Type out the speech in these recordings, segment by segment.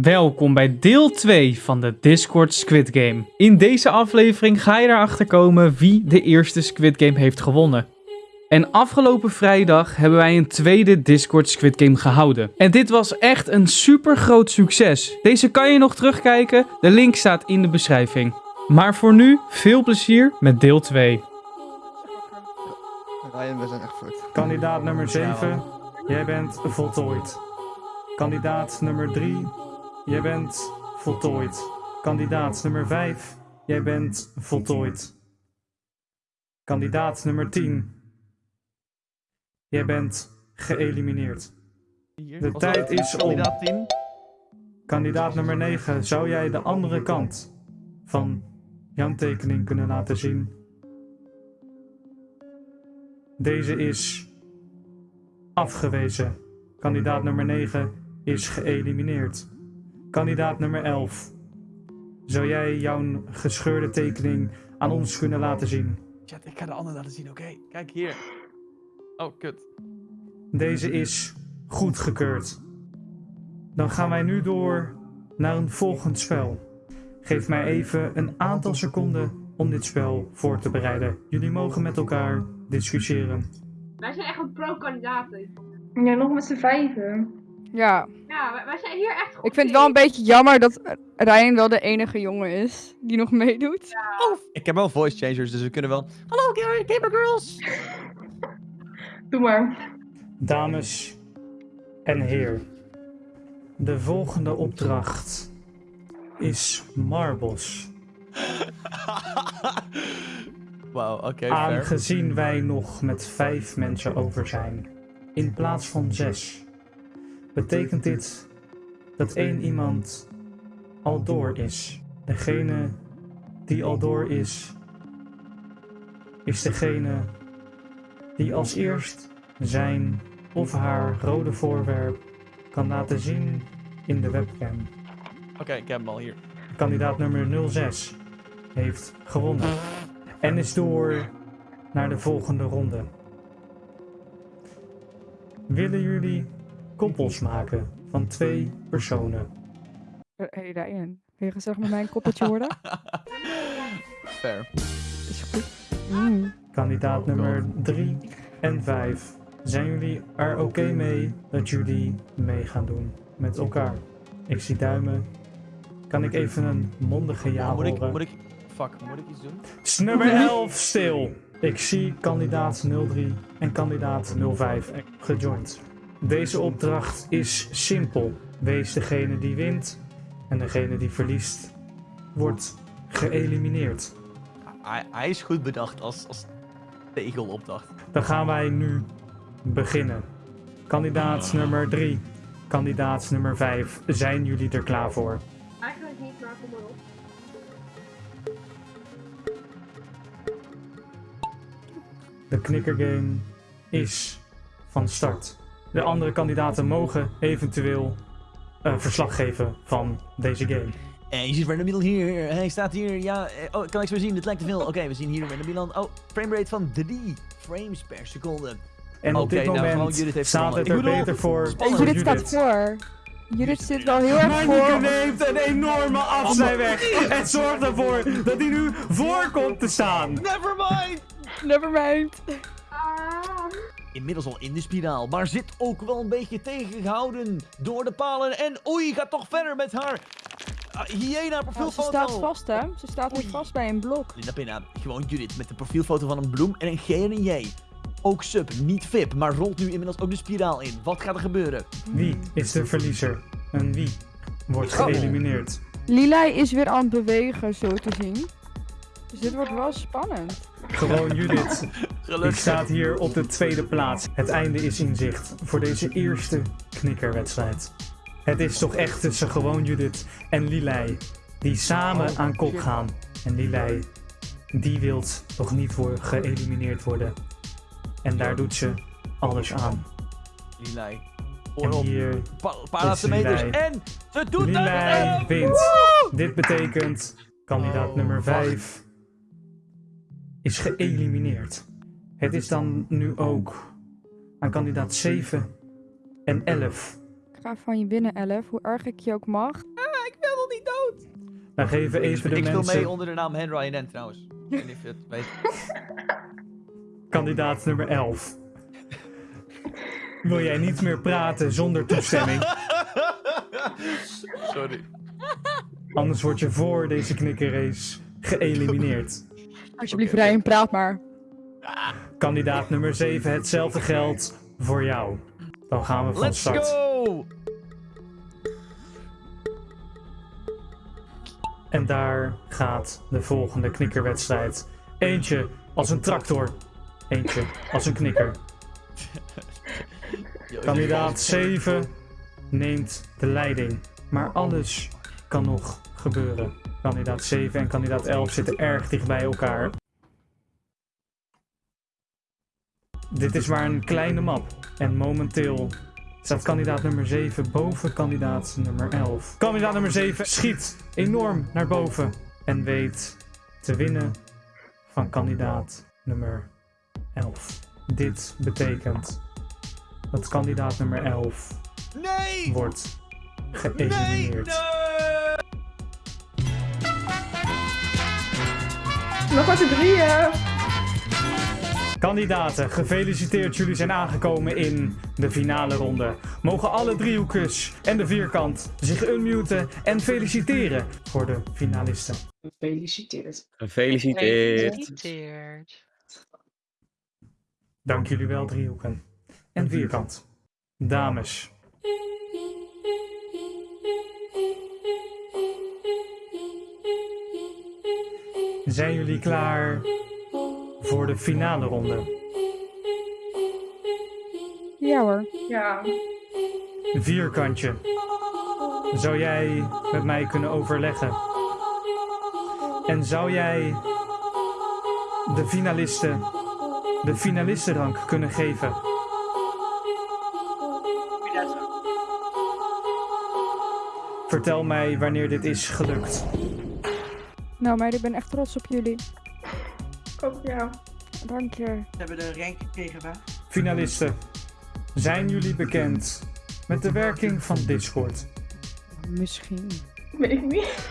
Welkom bij deel 2 van de Discord Squid Game. In deze aflevering ga je erachter komen wie de eerste Squid Game heeft gewonnen. En afgelopen vrijdag hebben wij een tweede Discord Squid Game gehouden. En dit was echt een super groot succes. Deze kan je nog terugkijken, de link staat in de beschrijving. Maar voor nu, veel plezier met deel 2. Ryan, we zijn echt fucked. Kandidaat nummer 7, jij bent voltooid. Kandidaat nummer 3, jij bent voltooid. Kandidaat nummer 5, jij bent voltooid. Kandidaat nummer 10, jij bent geëlimineerd. De tijd is om. Kandidaat 10. Kandidaat nummer 9, zou jij de andere kant van jouw tekening kunnen laten zien? Deze is afgewezen. Kandidaat nummer 9 is geëlimineerd. Kandidaat nummer 11. Zou jij jouw gescheurde tekening aan ons kunnen laten zien? Chat, ik ga de andere laten zien, oké? Kijk hier. Oh, kut. Deze is goedgekeurd. Dan gaan wij nu door naar een volgend spel. Geef mij even een aantal seconden om dit spel voor te bereiden. Jullie mogen met elkaar discussiëren. Wij zijn echt een pro-kandidaten. Ja, nog met z'n vijven. Ja, Ja, wij, wij zijn hier echt goed ik vind het wel een beetje jammer dat Ryan wel de enige jongen is die nog meedoet. Oh, ik heb wel voice changers, dus we kunnen wel... Hallo, gamer girls! Doe maar. Dames en heren, de volgende opdracht is Marbles. Wauw, oké, fair. Aangezien wij nog met vijf mensen over zijn, in plaats van zes, betekent dit dat één iemand al door is. Degene die al door is, is degene die als eerst zijn of haar rode voorwerp kan laten zien in de webcam. Oké, ik heb hem al hier. Kandidaat nummer 06 heeft gewonnen en is door naar de volgende ronde. Willen jullie koppels maken van twee personen? Hé hey Ryan, wil je gezellig met mij een koppeltje worden? Fair. Is goed. Mm. Kandidaat Oh, nummer 3 en 5. Zijn jullie er oké mee dat jullie mee gaan doen met elkaar? Ik zie duimen. Kan ik even een mondige ja moet ik, horen? moet ik... Fuck, moet ik iets doen? Is Nummer 11 stil. Ik zie kandidaat 03 en kandidaat 05 gejoind. Deze opdracht is simpel. Wees degene die wint en degene die verliest wordt geëlimineerd. Hij, hij is goed bedacht als, als tegelopdracht. Dan gaan wij nu beginnen. Kandidaat nummer 3, kandidaat nummer 5. Zijn jullie er klaar voor? Eigenlijk niet, maar kom maar op. De knikkergame is van start. De andere kandidaten mogen eventueel eh, verslag geven van deze game. En je ziet Random Milan hier. Hij staat hier. Ja, eh, oh, kan ik zo zien? Dit lijkt te veel. Oké, we zien hier Random Milan. Oh, framerate van 3 frames per seconde. En op Oké, dit nou, moment Judith heeft staat het er bedoel, beter voor spannend. voor Judith staat voor. Judith zit wel heel erg voor. neemt een enorme afzijweg en zorgt ervoor dat hij nu voor komt te staan. Never mind! Nevermind. Ah. Inmiddels al in de spiraal, maar zit ook wel een beetje tegengehouden door de palen. En oei, gaat toch verder met haar uh, hyena profielfoto. ze staat vast hè. Ze staat nu vast bij een blok. Linda Pinna, gewoon Judith met de profielfoto van een bloem en een G en een J. Ook sub, niet VIP, maar rolt nu inmiddels ook de spiraal in. Wat gaat er gebeuren? Wie is de verliezer en wie wordt geëlimineerd? Lilai is weer aan het bewegen, zo te zien. Dus dit wordt wel spannend. Gewoon Judith. Die Gelukkig. staat hier op de tweede plaats. Het einde is in zicht voor deze eerste knikkerwedstrijd. Het is toch echt tussen gewoon Judith en Lilei die samen aan kop gaan. En Lilei, die wilt toch niet voor geëlimineerd worden. En daar doet ze alles aan. Lilai. En hier, Pa paar laatste meters. En ze doet Lilei het! wint. Dit betekent kandidaat Oh, nummer wacht. 5 is geëlimineerd. Het is dan nu ook aan kandidaat 7 en 11 ga van je winnen, Elf. Hoe erg ik je ook mag. ik wil nog niet dood. We geven Ik, even de ik speel mensen... mee onder de naam Henry N trouwens. Ik weet niet of je het weet. Kandidaat nummer 11. Wil jij niet meer praten zonder toestemming? Sorry. Anders word je voor deze knikkerrace geëlimineerd. Alsjeblieft, Ryan, praat maar. Kandidaat nummer 7, hetzelfde geldt voor jou. Dan gaan we van Let's start. go! En daar gaat de volgende knikkerwedstrijd. Eentje als een tractor. Eentje als een knikker. Kandidaat 7 neemt de leiding. Maar alles kan nog gebeuren. Kandidaat 7 en kandidaat 11 zitten erg dicht bij elkaar. Dit is maar een kleine map. En momenteel staat kandidaat nummer 7 boven kandidaat nummer 11. Kandidaat nummer 7 schiet enorm naar boven. En weet te winnen van kandidaat nummer 11. Dit betekent dat kandidaat nummer 11 Nee! wordt Nee! geëlimineerd. Nee! Nog maar z'n drieën. Kandidaten, gefeliciteerd. Jullie zijn aangekomen in de finale ronde. Mogen alle driehoekjes en de vierkant zich unmuten en feliciteren voor de finalisten. Gefeliciteerd. Gefeliciteerd. Gefeliciteerd. Dank jullie wel, driehoeken en vierkant. Dames, zijn jullie klaar voor de finale ronde? Ja hoor. Ja. Vierkantje. Zou jij met mij kunnen overleggen? En zou jij de finalisten de finalistenrank kunnen geven? Vertel mij wanneer dit is gelukt. Nou meiden, ik ben echt trots op jullie. Ook ja. Dank je. We hebben de rank gekregen, waar? Finalisten, zijn jullie bekend met de werking van Discord? Misschien. Weet ik niet.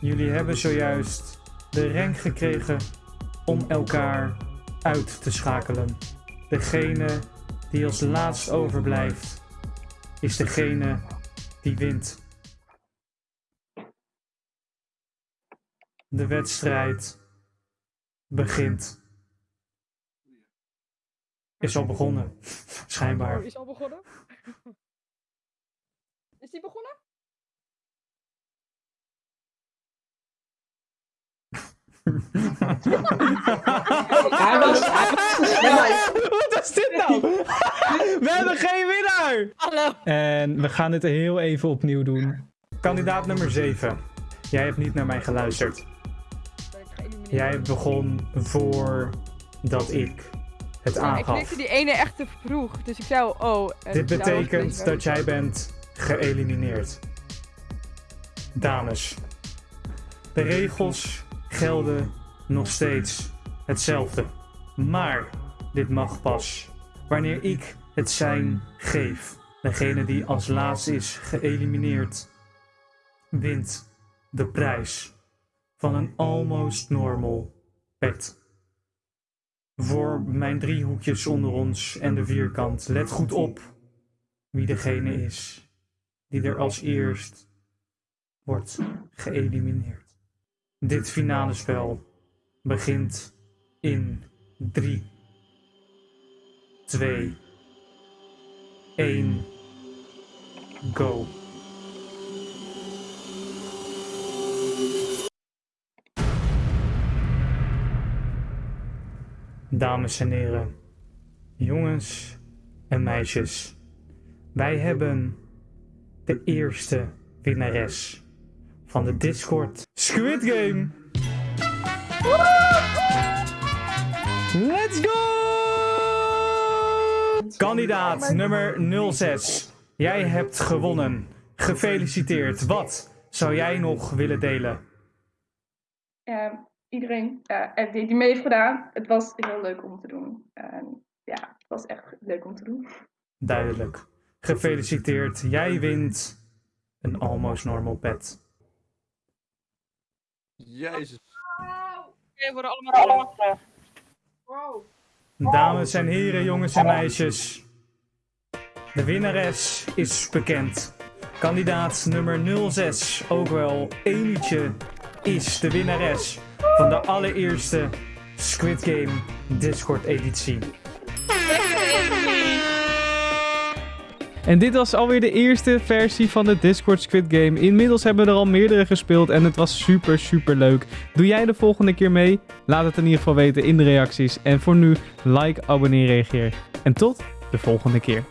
Jullie hebben zojuist de rank gekregen om elkaar uit te schakelen. Degene die als laatst overblijft, is degene die wint. De wedstrijd begint. Is al begonnen, schijnbaar. Oh, is al begonnen? Is die begonnen? Hij was, hij was snel. Wat is dit nou? We hebben geen winnaar! Hallo. En we gaan dit heel even opnieuw doen. Kandidaat nummer 7. Jij hebt niet naar mij geluisterd. Jij begon voordat ik het Ja, ik aangaf. klikte die ene echt te vroeg. Dus ik zei oh. en Dit betekent dat jij bent geëlimineerd. Dames, de regels gelden nog steeds hetzelfde. Maar dit mag pas wanneer ik het zijn geef. Degene die als laatst is geëlimineerd, wint de prijs van een almost normal pet. Voor mijn driehoekjes onder ons en de vierkant, let goed op wie degene is die er als eerst wordt geëlimineerd. Dit finale spel begint in 3, 2, 1, go. Dames en heren, jongens en meisjes, wij hebben de eerste winnares van de Discord Squid Game. Let's go! Kandidaat nummer 06. Jij hebt gewonnen. Gefeliciteerd. Wat zou jij nog willen delen? Ja, iedereen ja, en die, die mee heeft gedaan. Het was heel leuk om te doen. En ja, het was echt leuk om te doen. Duidelijk. Gefeliciteerd, jij wint een Almost Normal pet. Jezus. Oké, worden allemaal terug. Wow. Dames en heren, jongens en meisjes. De winnares is bekend. Kandidaat nummer 06, ook wel Emietje, is de winnares van de allereerste Squid Game Discord editie. En dit was alweer de eerste versie van de Discord Squid Game. Inmiddels hebben we er al meerdere gespeeld en het was super super leuk. Doe jij de volgende keer mee? Laat het in ieder geval weten in de reacties. En voor nu, like, abonneer, reageer. En tot de volgende keer.